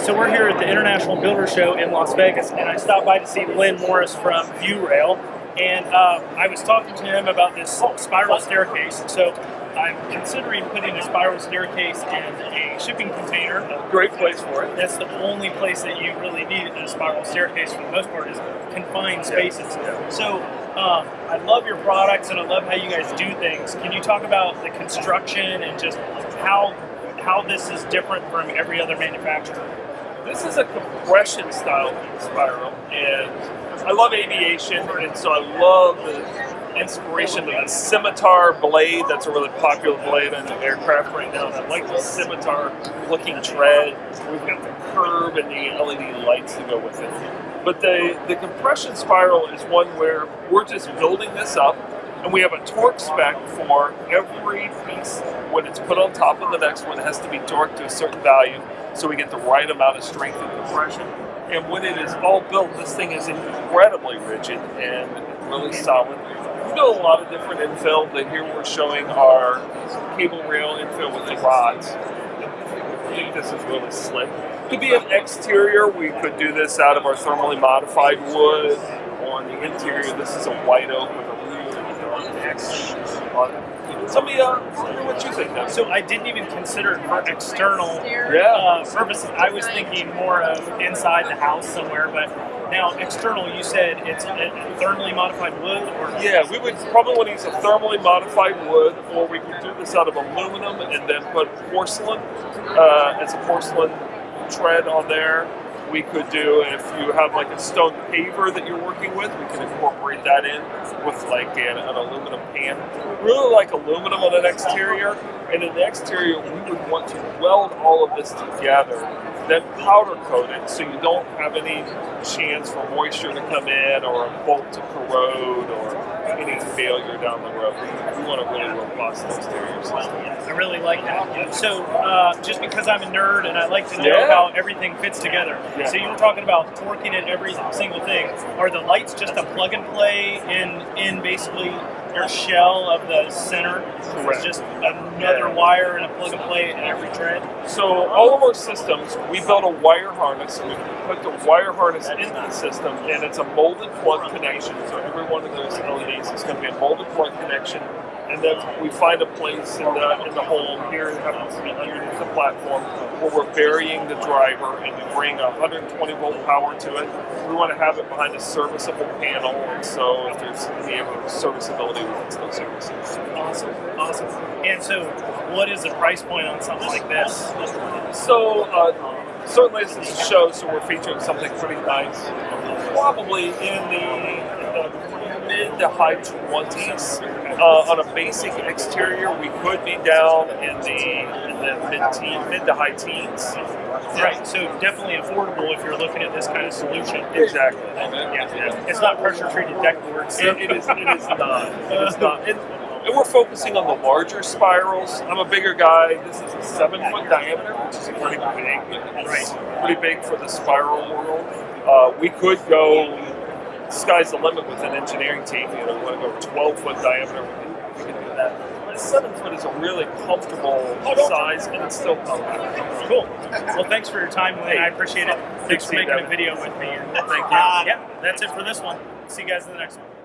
So we're here at the International Builder Show in Las Vegas, and I stopped by to see Lynn Morris from ViewRail, and uh, I was talking to him about this spiral staircase. So I'm considering putting a spiral staircase in a shipping container. Great place for it. That's the only place that you really need a spiral staircase for the most part is confined spaces. Yeah. So um, I love your products and I love how you guys do things. Can you talk about the construction and just how how this is different from every other manufacturer? This is a compression style spiral, and I love aviation, and so I love the inspiration of the scimitar blade. That's a really popular blade in aircraft right now. And I like the scimitar looking tread. We've got the curve and the LED lights to go with it. But the, the compression spiral is one where we're just building this up and we have a torque spec for every piece. When it's put on top of the next one it has to be torqued to a certain value so we get the right amount of strength and compression. And when it is all built this thing is incredibly rigid and really solid. We do a lot of different infill but here we're showing our cable rail infill with the rods. I think this is really slick. Could be an exterior, we could do this out of our thermally modified wood. On the interior, this is a white oak with a Tell me, uh, what you think now. So I didn't even consider it for external Yeah. uh, purposes. I was thinking more of inside the house somewhere, but now external, you said it's a thermally modified wood or Yeah, we would probably want to use a thermally modified wood, or we could do this out of aluminum and then put porcelain uh, as a porcelain tread on there. We could do, if you have like a stone paver that you're working with, we can incorporate that in with like an, an aluminum pan. Really like aluminum on an exterior, and in the exterior, we would want to weld all of this together, then powder coat it so you don't have any chance for moisture to come in or a bolt to corrode or any failure down the road. We, we want a really robust exterior system. I really like that. So, uh, just because I'm a nerd and I like to know Yeah. how everything fits together. Yeah. So you were talking about torquing it every single thing. Are the lights just a plug and play in in basically your shell of the center? Correct. It's just another wire and a plug and play in every tread. So all of our systems, we built a wire harness. We put the wire harness into the system, and it's a molded plug connection. So every one of those LEDs is going to be a molded plug connection, and then we find a place in the in the home here. It happens to be underneath the platform where we're burying the driver, and we bring a 120 volt power to it. We want to have it behind a serviceable panel, and so if there's any serviceability, we can still service it. Awesome, awesome. And so, what is the price point on something like this? So, uh, certainly this is a show, so we're featuring something pretty nice. Probably in the, the mid to high 20s. Uh, on a basic exterior, we could be down in the, in the mid, teen, mid to high teens. Right. So definitely affordable if you're looking at this kind of solution. Exactly. Yeah. yeah. It's not pressure treated deck boards. It, it is. It is not. It is not. And, and we're focusing on the larger spirals. I'm a bigger guy. This is a seven foot diameter, which is pretty big. Right. Pretty big for the spiral world. Uh, we could go. Sky's the limit with an engineering team. You know, we want to go 12 foot diameter. We can do that. But seven foot is a really comfortable size, and it's still compact. Cool. Well, thanks for your time, Lynn. I appreciate it. Thanks for making a video with me. Thank you. Uh, yeah, that's it for this one. See you guys in the next one.